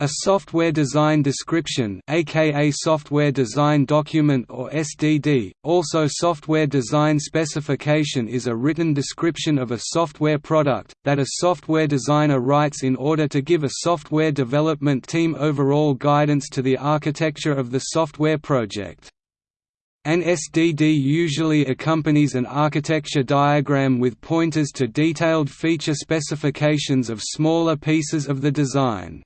A software design description aka software design document or SDD, also software design specification is a written description of a software product, that a software designer writes in order to give a software development team overall guidance to the architecture of the software project. An SDD usually accompanies an architecture diagram with pointers to detailed feature specifications of smaller pieces of the design.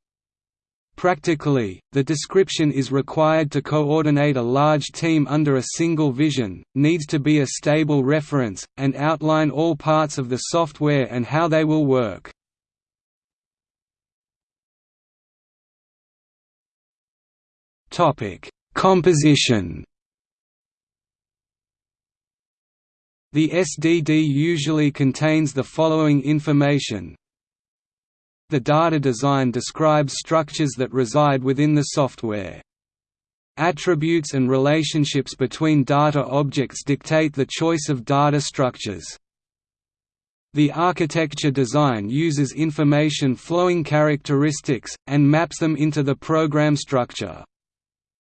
Practically, the description is required to coordinate a large team under a single vision, needs to be a stable reference, and outline all parts of the software and how they will work. Composition The SDD usually contains the following information the data design describes structures that reside within the software. Attributes and relationships between data objects dictate the choice of data structures. The architecture design uses information flowing characteristics, and maps them into the program structure.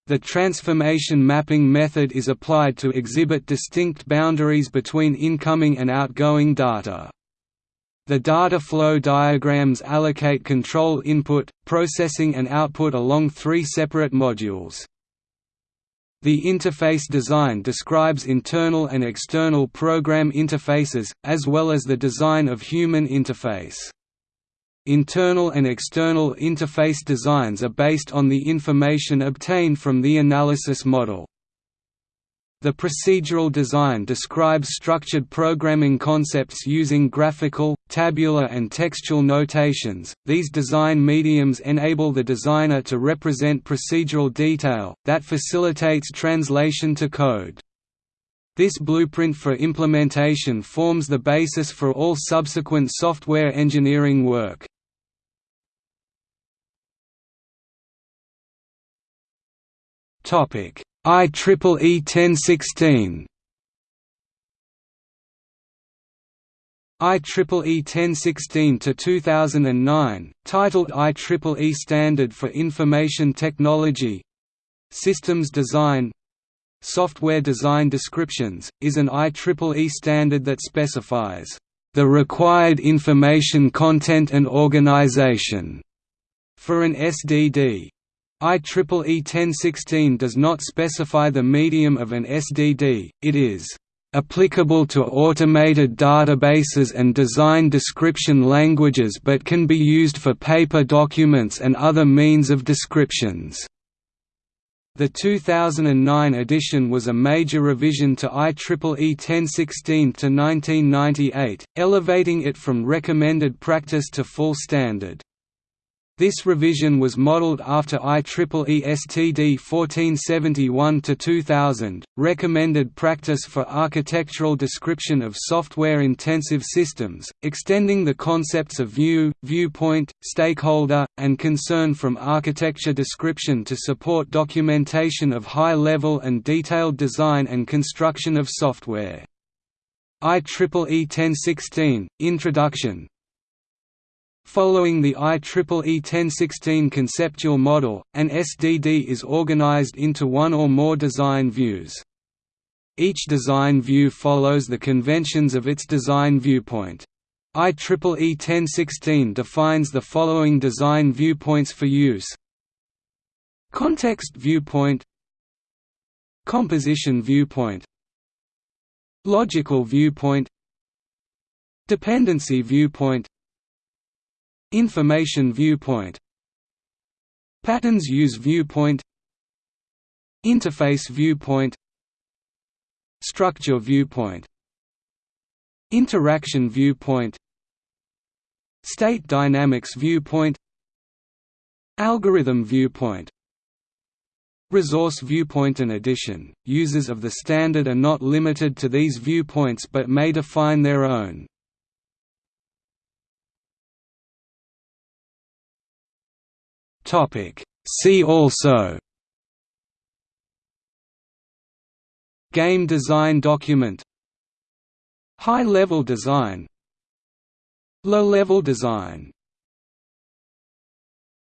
The transformation mapping method is applied to exhibit distinct boundaries between incoming and outgoing data. The data flow diagrams allocate control input, processing and output along three separate modules. The interface design describes internal and external program interfaces, as well as the design of human interface. Internal and external interface designs are based on the information obtained from the analysis model. The procedural design describes structured programming concepts using graphical, tabular and textual notations. These design mediums enable the designer to represent procedural detail, that facilitates translation to code. This blueprint for implementation forms the basis for all subsequent software engineering work. Topic IEEE 1016 IEEE 1016 to 2009, titled IEEE Standard for Information Technology. Systems Design. Software Design Descriptions, is an IEEE standard that specifies the required information content and organization for an SDD. IEEE 1016 does not specify the medium of an SDD, it is applicable to automated databases and design description languages but can be used for paper documents and other means of descriptions. The 2009 edition was a major revision to IEEE 1016 to 1998, elevating it from recommended practice to full standard. This revision was modeled after IEEE STD 1471-2000, recommended practice for architectural description of software-intensive systems, extending the concepts of view, viewpoint, stakeholder, and concern from architecture description to support documentation of high-level and detailed design and construction of software. IEEE 1016, Introduction, Following the IEEE 1016 conceptual model, an SDD is organized into one or more design views. Each design view follows the conventions of its design viewpoint. IEEE 1016 defines the following design viewpoints for use Context viewpoint Composition viewpoint Logical viewpoint Dependency viewpoint Information viewpoint. Patterns use viewpoint. Interface viewpoint. Structure viewpoint. Interaction viewpoint. State dynamics viewpoint. Algorithm viewpoint. Resource viewpoint In addition, users of the standard are not limited to these viewpoints but may define their own. Topic. See also Game design document High-level design Low-level design